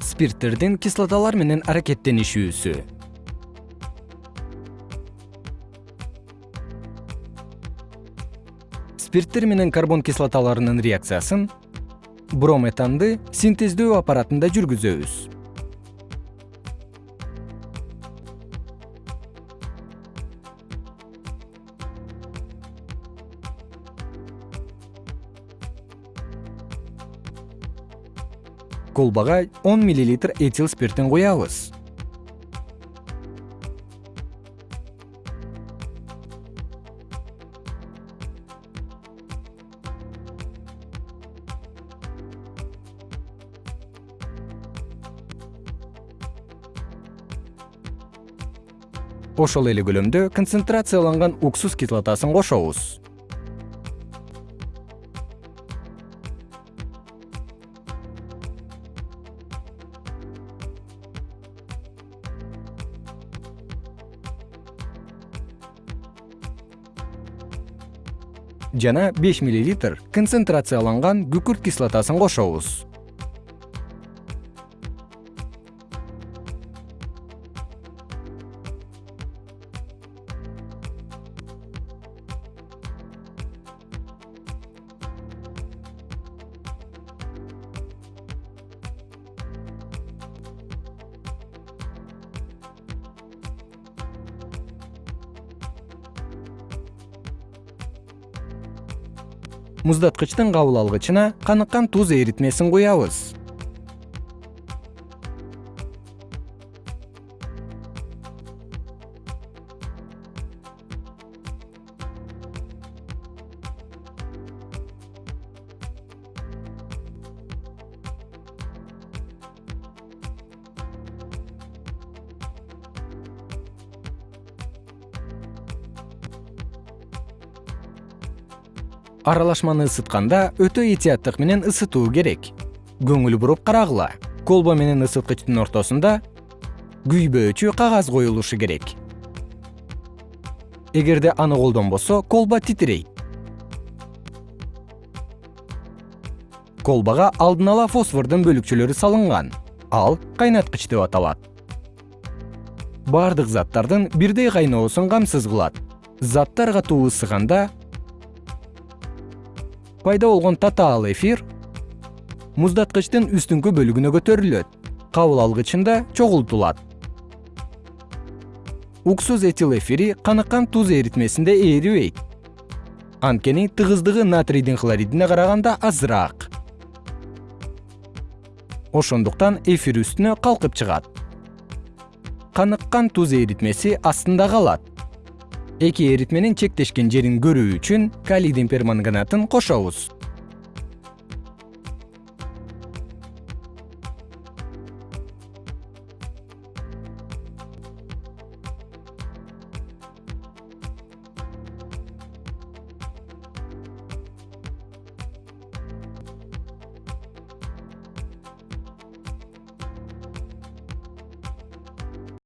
спирттердин кислоталар менен аракеттенишүүсү. Спирттер менен карбон кислоталарынын реакциясын брометанды синтездөө аппаратында жүргүзөбүз колбага он миллилитр этил спиртин куябыз ошол эле көлөмдө концентрацияланган уксус кислотасын кошобуз жана беш миллилитр концентрацияланган күкүрт кислотасын кошобуз муздаткычтын кабыл алгычына каныккан туз эритмесин куябыз аралашманы ысытканда өтө этияттык менен ысытуу керек. Көңүл буруп карагыла колбо менен ысыткычтын ортосунда күйбөөчү кагаз коюлушу керек. Эгерде аны колдонбосо колба титирейт. Колбага алдын ала фосфордун бөлүкчөлөрү салынган ал кайнаткыч деп аталат. Бардык заттардын бирдей кайноосун камсыз кылат. Заттар катуу ысыганда пайда болгон татаал эфир муздаткычтын үстүңкү бөлүгүнө көтөрүлөт. Кабыл алгычында чогултулат. Уксус этил эфири каныккан туз эритмесинде эрибейт анткени тыгыздыгы натрийдин хлоридине караганда азыраак. Ошондуктан эфир үстүнө калкып чыгат. Каныккан туз эритмеси астында калат эки эритменин чектешкен жерин көрүү үчүн калийдин перманганатын кошобуз